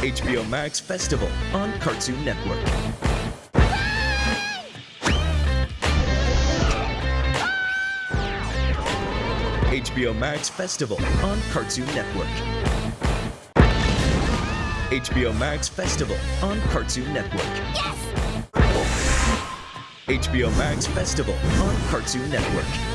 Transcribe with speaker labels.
Speaker 1: HBO Max Festival on Cartoon Network. HBO Max Festival on Cartoon Network. HBO Max Festival on Cartoon Network.
Speaker 2: Yes!
Speaker 1: HBO Max Festival on Cartoon Network.